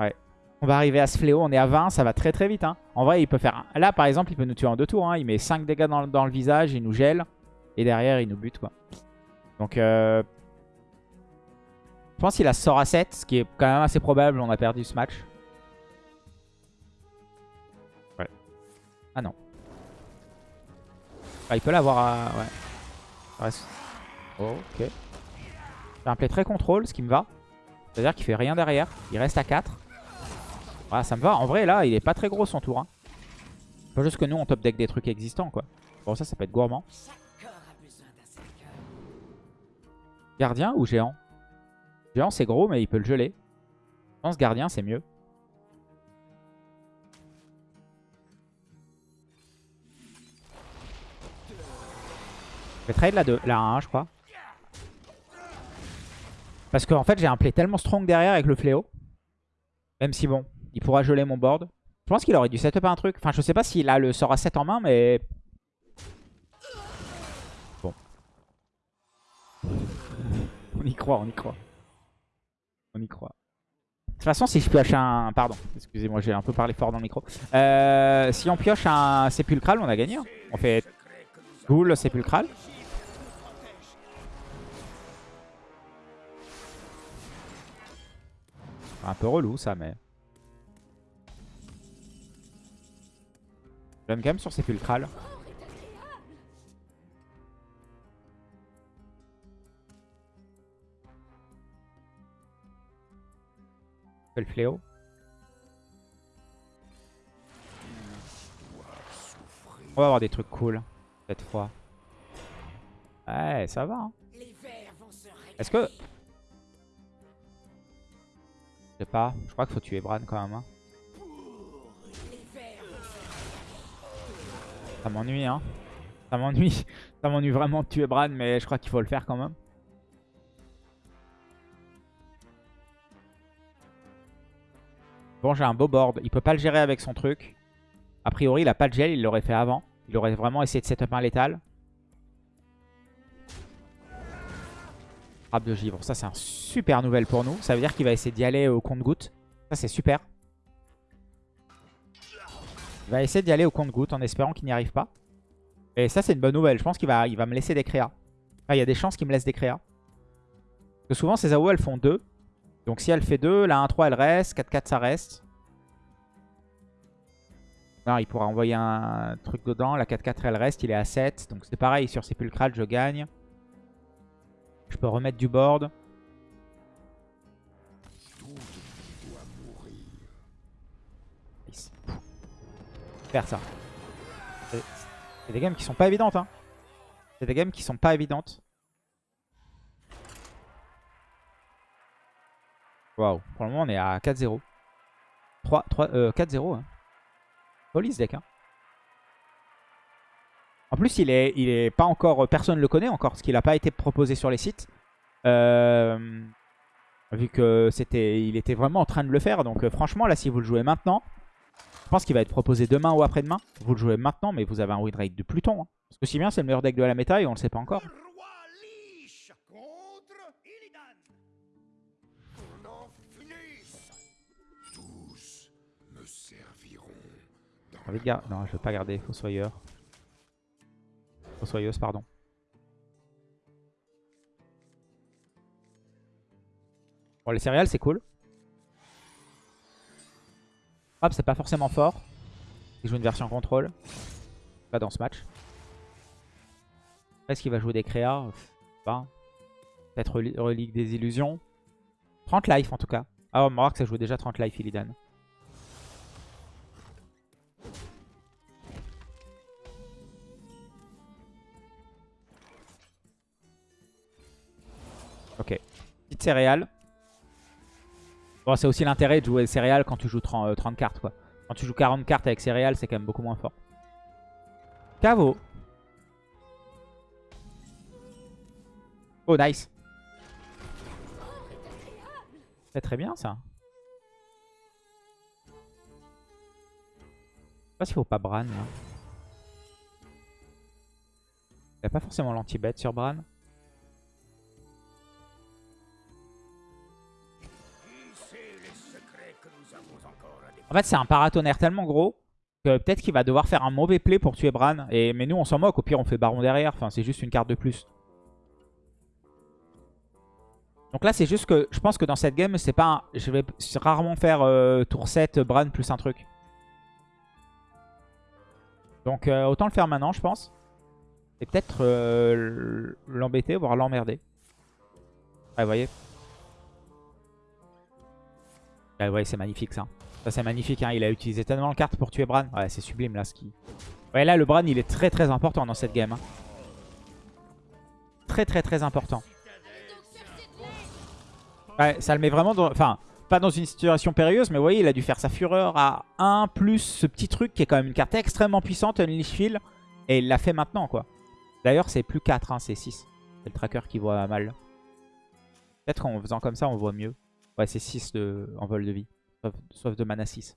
Ouais. On va arriver à ce fléau, on est à 20, ça va très très vite. Hein. En vrai, il peut faire... Là, par exemple, il peut nous tuer en deux tours. Hein. Il met 5 dégâts dans, dans le visage, il nous gèle. Et derrière, il nous bute, quoi. Donc, euh... je pense qu'il a sort à 7, ce qui est quand même assez probable. On a perdu ce match. Ouais. Ah non. Ah, il peut l'avoir à... Ouais. Reste- Oh, ok. C'est un play très contrôle, ce qui me va. C'est-à-dire qu'il fait rien derrière. Il reste à 4. Voilà, ça me va. En vrai, là, il est pas très gros son tour. Hein. Pas juste que nous, on top deck des trucs existants, quoi. Bon, ça, ça peut être gourmand. Gardien ou géant? Géant, c'est gros, mais il peut le geler. Je pense gardien, c'est mieux. Je vais trade la, 2, la 1, je crois. Parce qu'en fait, j'ai un play tellement strong derrière avec le fléau. Même si, bon, il pourra geler mon board. Je pense qu'il aurait dû setup un truc. Enfin, je sais pas s'il a le sort à 7 en main, mais... On y croit, on y croit. On y croit. De toute façon, si je pioche un... Pardon, excusez-moi, j'ai un peu parlé fort dans le micro. Euh, si on pioche un sépulcral, on a gagné. hein. On fait ghoul sépulcral. Un peu relou ça, mais... J'aime quand même sur sépulcral. Le fléau. On va avoir des trucs cool cette fois. Ouais, ça va. hein. Est-ce que... Je sais pas. Je crois qu'il faut tuer Bran quand même. hein. Ça m'ennuie, hein. Ça m'ennuie. Ça m'ennuie vraiment de tuer Bran, mais je crois qu'il faut le faire quand même. J'ai un beau board. Il peut pas le gérer avec son truc. A priori, il a pas de gel. Il l'aurait fait avant. Il aurait vraiment essayé de setup un létal. Frappe de givre. Ça, c'est un super nouvelle pour nous. Ça veut dire qu'il va essayer d'y aller au compte-goutte. Ça, c'est super. Il va essayer d'y aller au compte-goutte en espérant qu'il n'y arrive pas. Et ça, c'est une bonne nouvelle. Je pense qu'il va, il va me laisser des créas. Enfin, il y a des chances qu'il me laisse des créas. Parce que souvent, ces AO, elles font 2. Donc si elle fait 2, la 1-3, elle reste. 4-4, ça reste. Non, il pourra envoyer un truc dedans. La 4-4, elle reste. Il est à 7. Donc c'est pareil. Sur Sépulcral, je gagne. Je peux remettre du board. Faire ça. C'est des games qui sont pas évidentes. Hein. C'est des games qui sont pas évidentes. Waouh. Pour le moment, on est à 4-0. 3, 3, euh, 4-0. Hein. Holy ce deck. Hein. En plus, il est, il est pas encore. Personne le connaît encore parce qu'il n'a pas été proposé sur les sites. Euh, vu que c'était, il était vraiment en train de le faire. Donc, euh, franchement, là, si vous le jouez maintenant, je pense qu'il va être proposé demain ou après-demain. Vous le jouez maintenant, mais vous avez un win rate de Pluton. hein. Parce que si bien, c'est le meilleur deck de la méta et on le sait pas encore. Serviront dans gar- Non, je vais pas garder Fossoyeur. Fossoyeuse, pardon. Bon, les céréales, c'est cool. Hop, c'est pas forcément fort. Il joue une version contrôle. Pas dans ce match. Est-ce qu'il va jouer des créas? Pas. Peut-être reli- relique des illusions. 30 life en tout cas. Ah, on va voir que ça joue déjà 30 life, Illidan. Ok. Petite céréale. Bon, c'est aussi l'intérêt de jouer céréales quand tu joues 30, euh, 30 cartes, quoi. Quand tu joues 40 cartes avec céréales, c'est quand même beaucoup moins fort. Caveau. Oh, nice. C'est très bien, ça. Je sais pas s'il faut pas Bran, là. Il n'y a pas forcément l'anti-bet sur Bran. En fait, c'est un paratonnerre tellement gros que peut-être qu'il va devoir faire un mauvais play pour tuer Bran. Et, mais nous, on s'en moque. Au pire, on fait Baron derrière. Enfin, c'est juste une carte de plus. Donc là, c'est juste que je pense que dans cette game, c'est pas un- je vais rarement faire euh, tour 7, Bran plus un truc. Donc euh, autant le faire maintenant, je pense. Et peut-être euh, l'embêter, voire l'emmerder. Ouais, vous voyez. Ouais, vous voyez, c'est magnifique ça. C'est magnifique. Hein. Il a utilisé tellement de cartes pour tuer Bran. Ouais, c'est sublime là. Ce qui... Ouais, là, le Bran, il est très très important dans cette game. hein. Très très très important. Ouais, ça le met vraiment dans... Enfin, pas dans une situation périlleuse, mais vous voyez, il a dû faire sa fureur à 1, plus ce petit truc qui est quand même une carte extrêmement puissante, Unleash Field. Et il l'a fait maintenant, quoi. D'ailleurs, c'est plus 4, hein, c'est 6. C'est le tracker qui voit mal. Peut-être qu'en faisant comme ça, on voit mieux. Ouais, c'est 6 de... en vol de vie. Sauf de mana 6.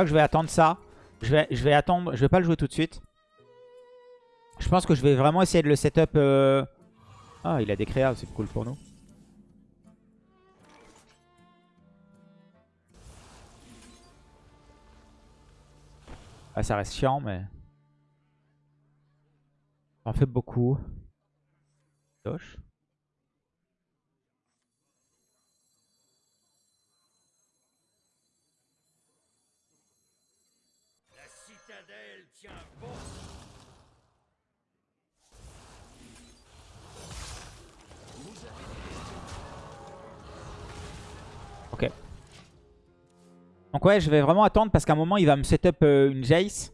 Crois que je vais attendre ça. Je vais, attendre. Je vais pas le jouer tout de suite. Je pense que je vais vraiment essayer de le setup. euh, Ah, il a des créas, c'est cool pour nous. Ah, ça reste chiant, mais... On fait beaucoup. Doche. Donc ouais, je vais vraiment attendre parce qu'à un moment, il va me setup euh, une Jace.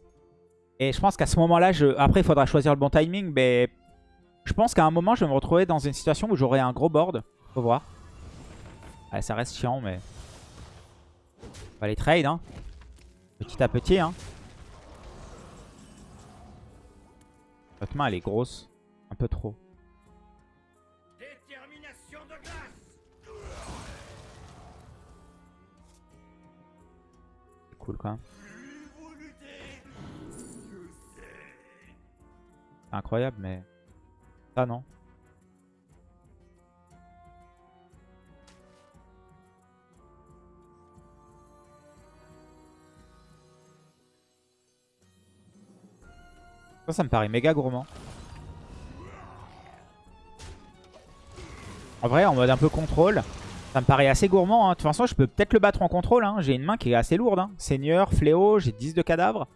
Et je pense qu'à ce moment-là, je... après, il faudra choisir le bon timing. Mais je pense qu'à un moment, je vais me retrouver dans une situation où j'aurai un gros board. Faut voir. Ouais, ça reste chiant, mais... On va les trade, hein. Petit à petit, hein. Votre main, elle est grosse. Un peu trop. Incroyable, mais... Ça, non. Ça, ça me paraît méga gourmand. En vrai, en mode un peu contrôle, ça me paraît assez gourmand. hein. De toute façon, je peux peut-être le battre en contrôle. hein. J'ai une main qui est assez lourde. hein. Seigneur, fléau, j'ai 10 de cadavres.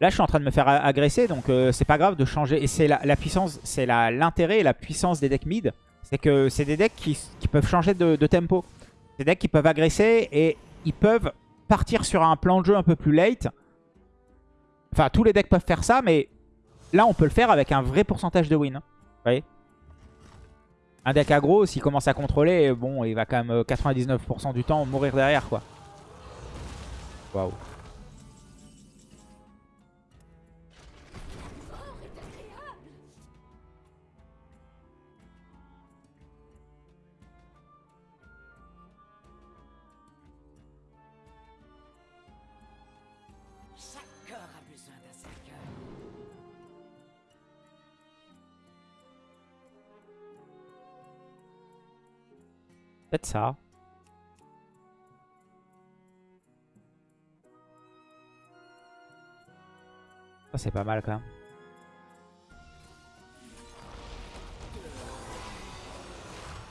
Là, je suis en train de me faire agresser, donc euh, c'est pas grave de changer. Et c'est la, puissance, c'est l'intérêt et la puissance des decks mid. C'est que c'est des decks qui, peuvent changer de, de tempo. Des decks qui peuvent agresser et ils peuvent partir sur un plan de jeu un peu plus late. Enfin, tous les decks peuvent faire ça, mais là, on peut le faire avec un vrai pourcentage de win. Vous voyez? Un deck aggro, s'il commence à contrôler, bon, il va quand même euh, 99% du temps mourir derrière, quoi. Waouh. Ça. Ça, c'est pas mal quand même.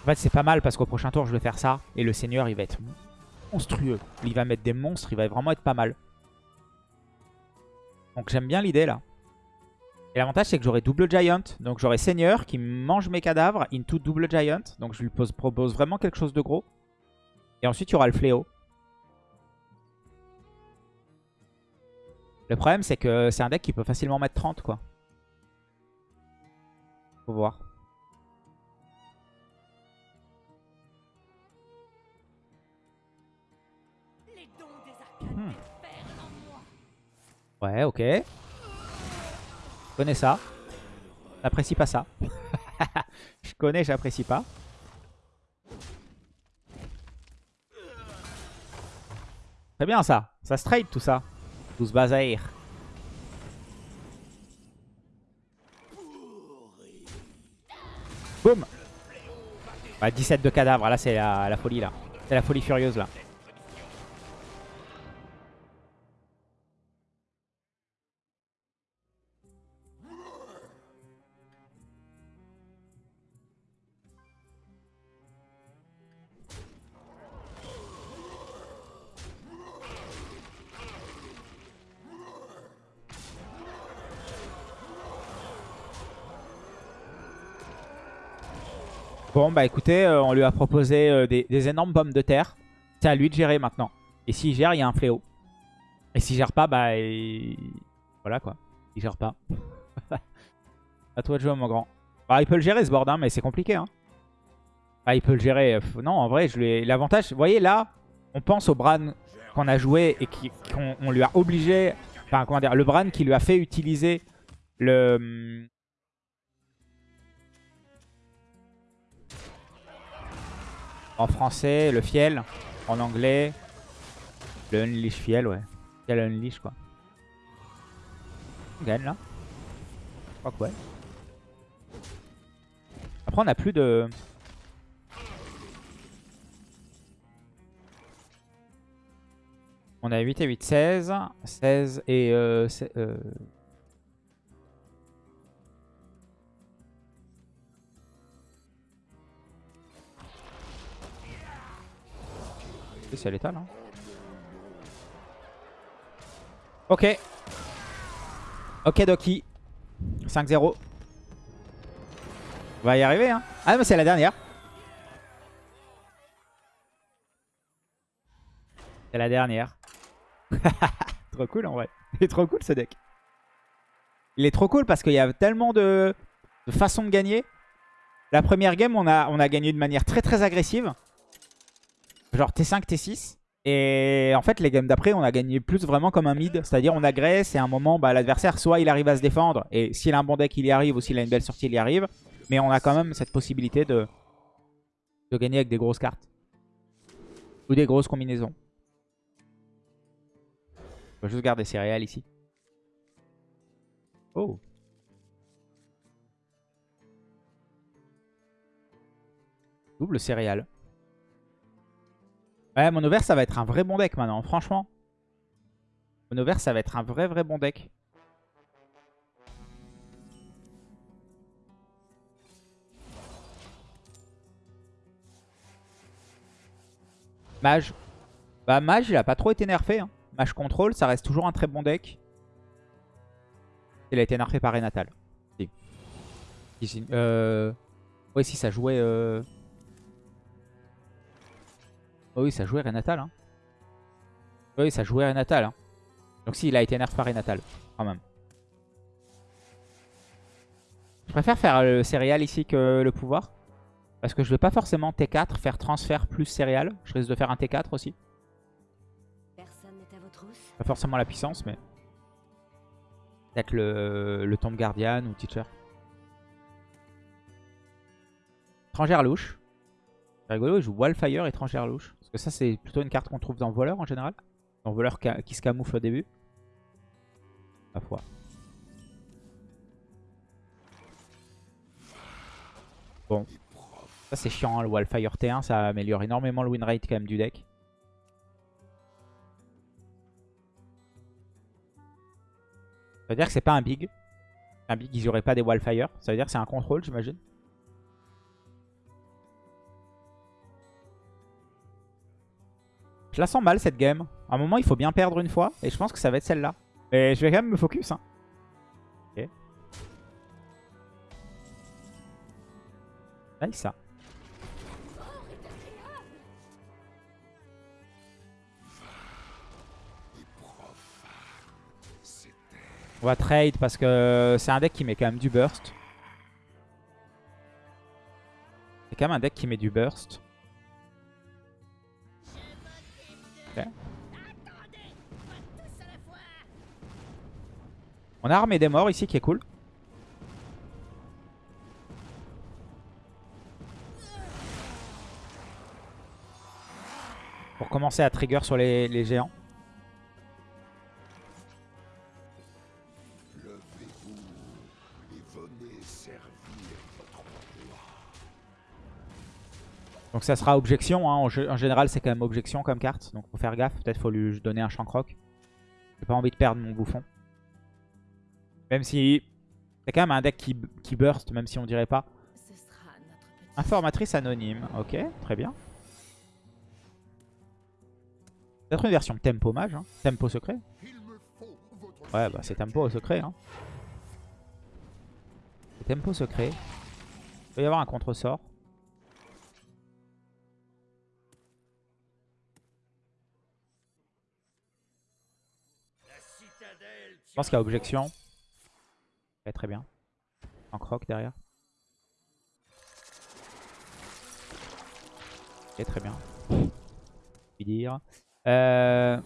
En fait, c'est pas mal parce qu'au prochain tour, je vais faire ça. Et le seigneur, il va être monstrueux. Il va mettre des monstres, il va vraiment être pas mal. Donc j'aime bien l'idée là. Et l'avantage, c'est que j'aurai double giant. Donc j'aurai seigneur qui mange mes cadavres into double giant. Donc je lui pose, propose vraiment quelque chose de gros. Et ensuite, il y aura le fléau. Le problème, c'est que c'est un deck qui peut facilement mettre 30, quoi. Faut voir. Hmm. Ouais, ok. Je connais ça. J'apprécie pas ça. Je connais, j'apprécie pas. Très bien ça. Ça se trade tout ça. Tout bazar. Boum bah, 17 de cadavres, là c'est la, la folie là. C'est la folie furieuse là. Bon, bah écoutez, euh, on lui a proposé euh, des, énormes pommes de terre. C'est à lui de gérer maintenant. Et s'il gère, il y a un fléau. Et s'il gère pas, bah... il- Voilà quoi. Il gère pas. à toi de jouer, mon grand. Bah, il peut le gérer ce board, hein, mais c'est compliqué. Hein. Ah, il peut le gérer. Pff, Non, en vrai, l'avantage... Vous voyez, là, on pense au Bran qu'on a joué et qu'on on lui a obligé... Enfin, comment dire, le Bran qui lui a fait utiliser le... En français, le fiel. En anglais, le Unleash fiel, ouais. Fiel Unleash, quoi. On gagne, là. Je crois que ouais. Après, on a plus de... On a 8 et 8, 16. 16 et... Euh, euh, C'est létal, hein. Ok. Ok, Doki. 5-0. On va y arriver, hein. Ah, mais c'est la dernière. C'est la dernière. trop cool, en vrai. Il est trop cool, ce deck. Il est trop cool parce qu'il y a tellement de, de façons de gagner. La première game, on a, on a gagné de manière très très agressive. Genre T5, T6. Et en fait, les games d'après, on a gagné plus vraiment comme un mid. C'est-à-dire, on agresse et à un moment, bah, l'adversaire, soit il arrive à se défendre. Et s'il a un bon deck, il y arrive. Ou s'il a une belle sortie, il y arrive. Mais on a quand même cette possibilité de, de gagner avec des grosses cartes. Ou des grosses combinaisons. On va juste garder céréales ici. Oh. Double céréales. Ouais, mono vert, ça va être un vrai bon deck maintenant, franchement. Mono vert, ça va être un vrai, vrai bon deck. Mage. Bah, Mage, il a pas trop été nerfé. Hein. Mage Control, ça reste toujours un très bon deck. Il a été nerfé par Renatal. Si. Euh... Ouais, si ça jouait... Euh... Oh oui, ça jouait Renatal. Hein. Oui, ça jouait Renatal. Hein. Donc si, il a été nerf par Renatal, quand même. Je préfère faire le céréal ici que le pouvoir. Parce que je vais pas forcément T4, faire transfert plus céréal. Je risque de faire un T4 aussi. Pas forcément la puissance, mais... Peut-être le, le Tomb Guardian ou Teacher. Étrangère louche. C'est rigolo, il joue Wildfire, étrangère louche. Parce que ça, c'est plutôt une carte qu'on trouve dans Voleur en général. Dans Voleur qui se camoufle au début. Ma foi. Bon. Ça, c'est chiant, hein, le Wildfire T1. Ça améliore énormément le win rate quand même du deck. Ça veut dire que c'est pas un big. Un big, ils auraient pas des wildfire. Ça veut dire que c'est un contrôle, j'imagine. Je la sens mal cette game. À un moment, il faut bien perdre une fois. Et je pense que ça va être celle-là. Mais je vais quand même me focus. Hein. Ok. Nice ça. On va trade parce que c'est un deck qui met quand même du burst. C'est quand même un deck qui met du burst. On a armé des morts ici qui est cool. Pour commencer à trigger sur les, les géants. Donc ça sera objection. hein. En, gé- en général, c'est quand même objection comme carte. Donc faut faire gaffe. Peut-être faut lui donner un Shankrock. J'ai pas envie de perdre mon bouffon. Même si c'est quand même un deck qui, qui burst, même si on dirait pas. Informatrice anonyme. Ok, très bien. Peut-être une version tempo mage. hein. Tempo secret. Ouais, bah c'est tempo secret. Hein. C'est tempo secret. Il peut y avoir un contre-sort. Je pense qu'il y a objection. Ouais, très bien. En croc derrière. Ok, très bien. Puis dire. Euh,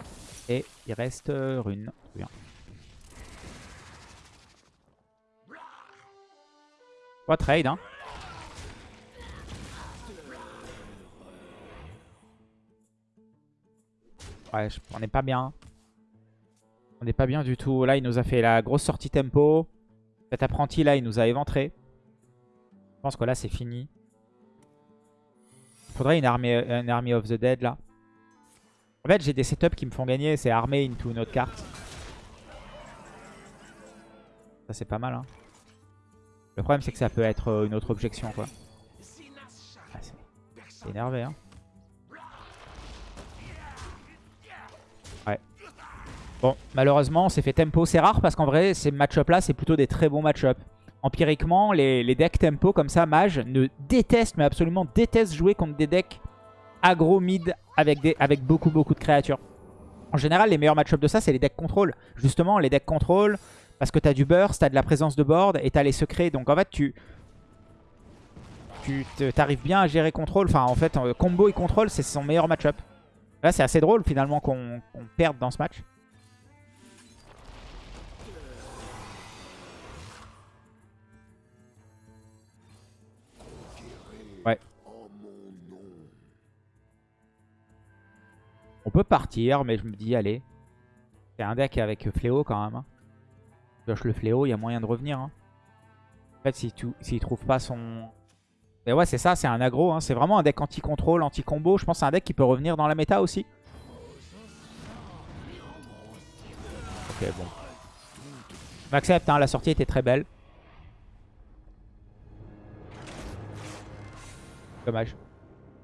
et il reste euh, rune. Très bien. Pas trade, hein. Ouais, je- on n'est pas bien. On n'est pas bien du tout. Là, il nous a fait la grosse sortie tempo. Cet apprenti là, il nous a éventré. Je pense que là, c'est fini. Il faudrait une armée, of the dead là. En fait, j'ai des setups qui me font gagner. C'est armée into une autre carte. Ça, c'est pas mal. Hein. Le problème, c'est que ça peut être euh, une autre objection quoi. Ah, c'est énervé. Hein. Bon, malheureusement, on s'est fait tempo. C'est rare parce qu'en vrai, ces match-up là, c'est plutôt des très bons match-up. Empiriquement, les, les decks tempo comme ça, mage, ne détestent, mais absolument détestent jouer contre des decks aggro mid avec, beaucoup beaucoup de créatures. En général, les meilleurs match-up de ça, c'est les decks contrôle. Justement, les decks contrôle, parce que t'as du burst, t'as de la présence de board et t'as les secrets. Donc en fait, tu tu t'arrives bien à gérer contrôle. Enfin, en fait, euh, combo et contrôle, c'est son meilleur match-up. Là, c'est assez drôle finalement qu'on perde dans ce match. Ouais. On peut partir, mais je me dis, allez. C'est un deck avec Fléau quand même. hein. Pioche le Fléau, il y a moyen de revenir. hein. En fait, s'il trouve pas son... Mais ouais, c'est ça, c'est un aggro. hein. C'est vraiment un deck anti-contrôle, anti-combo. Je pense que c'est un deck qui peut revenir dans la méta aussi. Ok, bon. On accepte, hein, la sortie était très belle. Dommage.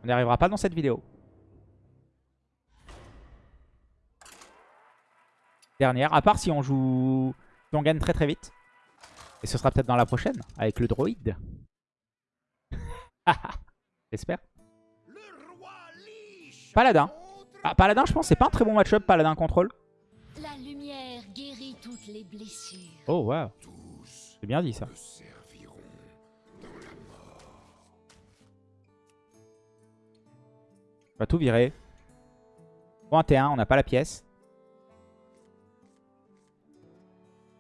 On n'y arrivera pas dans cette vidéo. Dernière, à part si on joue... Si on gagne très très vite. Et ce sera peut-être dans la prochaine, avec le droïde. J'espère. Paladin. Ah, Paladin, je pense, c'est pas un très bon match-up, Paladin contrôle. La lumière guérit toutes les blessures. Oh, wow. C'est bien dit ça. On va tout virer. 31, on n'a pas la pièce.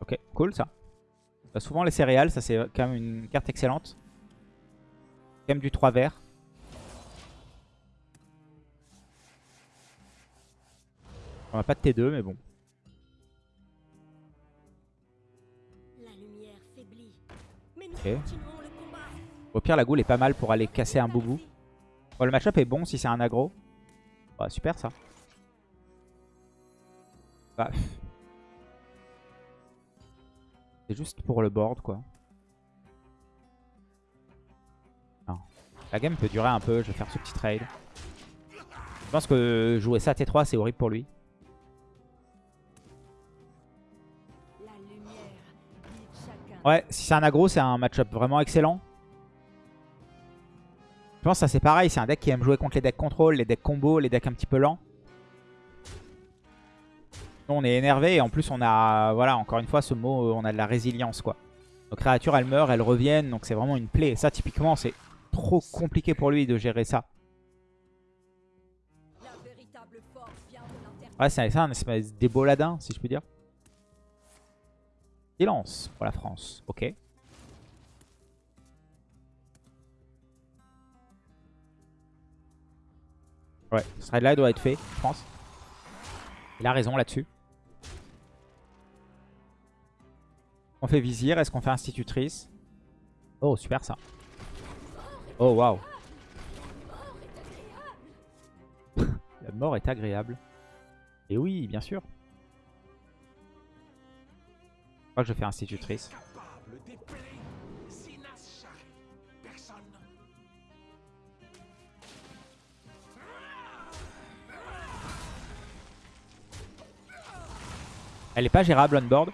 Ok, cool ça. On a souvent les céréales, ça c'est quand même une carte excellente. Quand même du 3 vert. On n'a pas de T2 mais bon. Ok. Au pire la goule est pas mal pour aller casser un boubou. Bon, le match-up est bon si c'est un aggro. Bah, super ça. Bah. C'est juste pour le board, quoi. Non. La game peut durer un peu, je vais faire ce petit trade. Je pense que jouer ça T3, c'est horrible pour lui. Ouais, si c'est un aggro, c'est un match-up vraiment excellent. Je pense que ça c'est pareil, c'est un deck qui aime jouer contre les decks contrôle, les decks combo, les decks un petit peu lents. Nous on est énervé et en plus on a, voilà, encore une fois ce mot, on a de la résilience quoi. Nos créatures elles meurent, elles reviennent, donc c'est vraiment une plaie. Et ça typiquement c'est trop compliqué pour lui de gérer ça. Ouais, c'est un espèce d'éboladin, si je puis dire. Silence pour la France, ok. Ouais, ce trade là doit être fait, je pense. Il a raison là-dessus. On fait vizir, est-ce qu'on fait institutrice? Oh, super ça. Oh, waouh. La mort est agréable. Et oui, bien sûr. Je crois que je fais institutrice. Elle est pas gérable on board.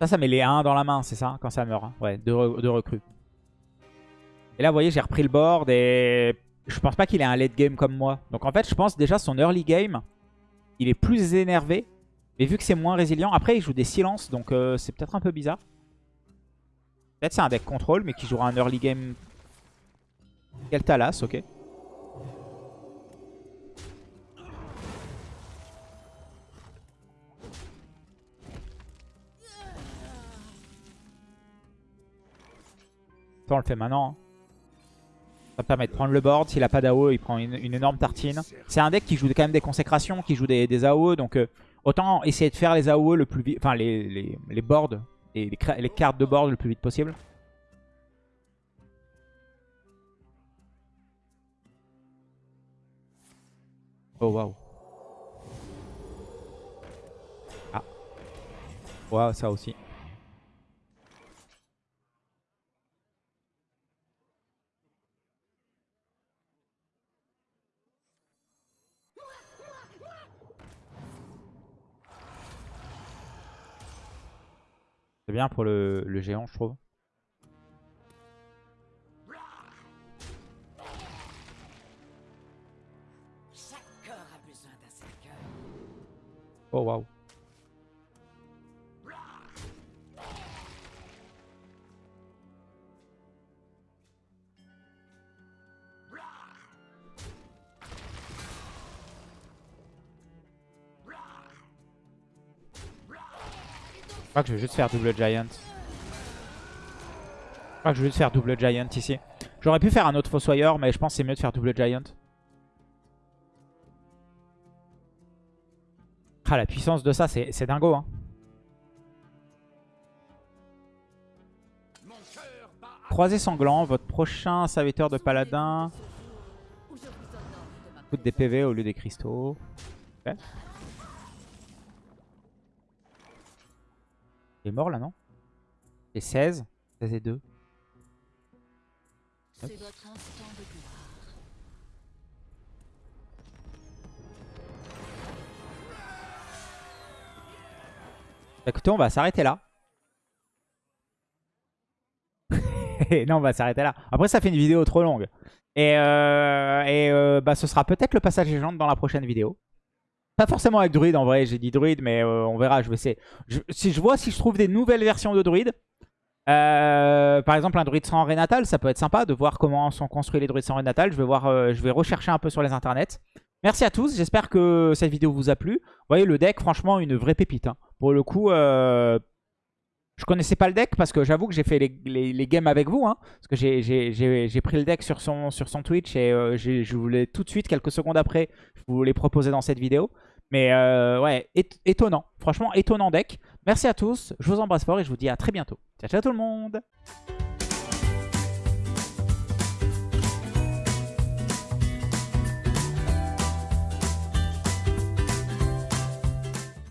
Ça, ça met les 1 dans la main, c'est ça Quand ça meurt. hein. Ouais, deux, re- deux recrues. Et là, vous voyez, j'ai repris le board et je pense pas qu'il ait un late game comme moi. Donc en fait, je pense déjà son early game, il est plus énervé. Mais vu que c'est moins résilient, après il joue des silences, donc euh, c'est peut-être un peu bizarre. Peut-être c'est un deck contrôle, mais qui jouera un early game. Quel ok. Ça, on le fait maintenant. hein. Ça permet de prendre le board. S'il a pas d'AO, il prend une, énorme tartine. C'est un deck qui joue quand même des consécrations, qui joue des, des AOE. Donc euh, autant essayer de faire les AOE le plus vite. Enfin, les, les, les boards, les, les cartes de board le plus vite possible. Oh waouh. Ah. Waouh, ça aussi. C'est bien pour le, le géant, je trouve. Chaque corps a besoin d'un cercueil. Oh waouh. Crois que je vais juste faire double giant. Je crois que je vais juste faire double giant ici. J'aurais pu faire un autre fossoyeur, mais je pense que c'est mieux de faire double giant. Ah, la puissance de ça, c'est dingo. Hein. Sanglant, votre prochain serviteur de paladin je coûte des PV au lieu des cristaux. Il est mort là, non? Et 16 16 et 2. C'est votre instant de gloire. Écoutez, on va s'arrêter là. non, on va s'arrêter là. Après, ça fait une vidéo trop longue. Et, euh, et euh, bah, ce sera peut-être le passage légende dans la prochaine vidéo. Pas forcément avec druide en vrai, j'ai dit druide, mais euh, on verra. Je vais essayer. Si je vois si je trouve des nouvelles versions de druide, euh, par exemple un druide sans natal, ça peut être sympa de voir comment sont construits les druides sans natal. Je vais voir, euh, je vais rechercher un peu sur les internets. Merci à tous, j'espère que cette vidéo vous a plu. Vous voyez le deck, franchement, une vraie pépite. hein. Pour le coup, euh, je connaissais pas le deck parce que j'avoue que j'ai fait les, les- les games avec vous. hein. parce que j'ai- pris le deck sur son, Twitch et euh, je voulais tout de suite, quelques secondes après, je vous l'ai proposé dans cette vidéo. Mais euh, ouais, ét- étonnant. Franchement, étonnant deck. Merci à tous, je vous embrasse fort et je vous dis à très bientôt. Ciao, ciao tout le monde